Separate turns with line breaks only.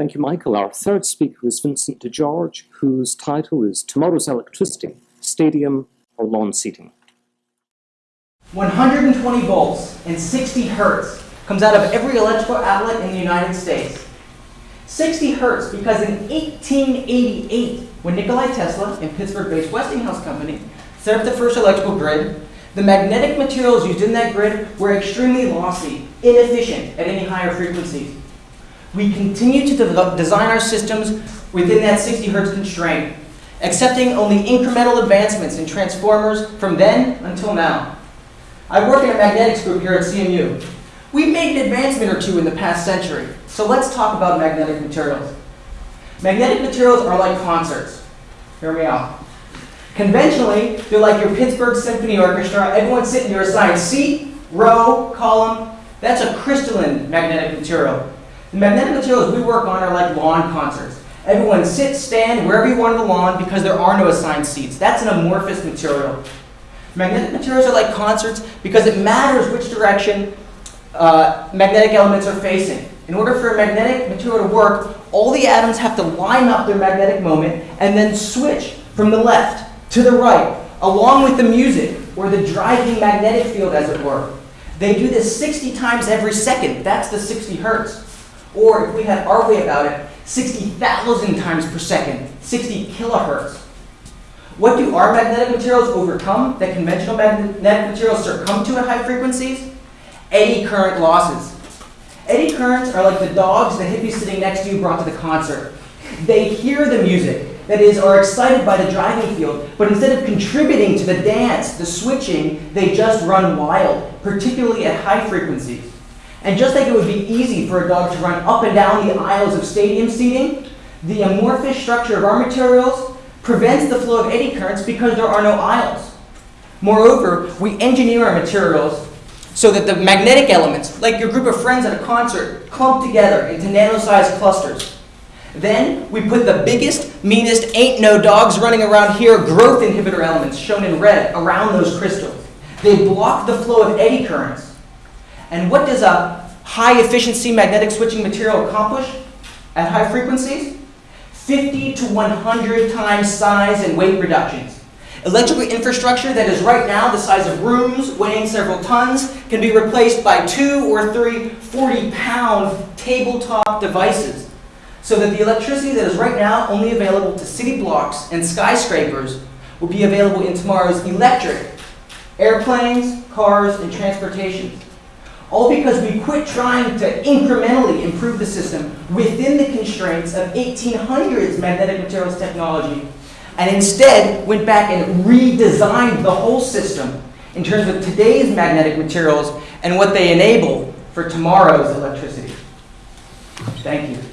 Thank you, Michael. Our third speaker is Vincent DeGeorge, whose title is Tomorrow's Electricity, Stadium or Lawn Seating.
120 volts and 60 hertz comes out of every electrical outlet in the United States. 60 hertz because in 1888, when Nikola Tesla and Pittsburgh-based Westinghouse Company set up the first electrical grid, the magnetic materials used in that grid were extremely lossy, inefficient at any higher frequencies. We continue to de design our systems within that 60 hertz constraint, accepting only incremental advancements in transformers from then until now. I work in a magnetics group here at CMU. We've made an advancement or two in the past century, so let's talk about magnetic materials. Magnetic materials are like concerts. Hear me out. Conventionally, they're like your Pittsburgh Symphony Orchestra. Everyone sitting in your assigned seat, row, column. That's a crystalline magnetic material. Magnetic materials we work on are like lawn concerts. Everyone sit, stand, wherever you want on the lawn because there are no assigned seats. That's an amorphous material. Magnetic materials are like concerts because it matters which direction uh, magnetic elements are facing. In order for a magnetic material to work, all the atoms have to line up their magnetic moment and then switch from the left to the right, along with the music, or the driving magnetic field, as it were. They do this 60 times every second. That's the 60 hertz. Or if we had our way about it, 60,000 times per second, 60 kilohertz. What do our magnetic materials overcome that conventional magnetic materials succumb to at high frequencies? Eddy current losses. Eddy currents are like the dogs the hippie sitting next to you brought to the concert. They hear the music, that is, are excited by the driving field, but instead of contributing to the dance, the switching, they just run wild, particularly at high frequencies. And just like it would be easy for a dog to run up and down the aisles of stadium seating, the amorphous structure of our materials prevents the flow of eddy currents because there are no aisles. Moreover, we engineer our materials so that the magnetic elements, like your group of friends at a concert, clump together into nano-sized clusters. Then we put the biggest, meanest, ain't no dogs running around here growth inhibitor elements, shown in red, around those crystals. They block the flow of eddy currents. And what does a high efficiency magnetic switching material accomplish at high frequencies? 50 to 100 times size and weight reductions. Electrical infrastructure that is right now the size of rooms, weighing several tons, can be replaced by two or three 40 pound tabletop devices so that the electricity that is right now only available to city blocks and skyscrapers will be available in tomorrow's electric airplanes, cars, and transportation. All because we quit trying to incrementally improve the system within the constraints of 1800s magnetic materials technology and instead went back and redesigned the whole system in terms of today's magnetic materials and what they enable for tomorrow's electricity. Thank you.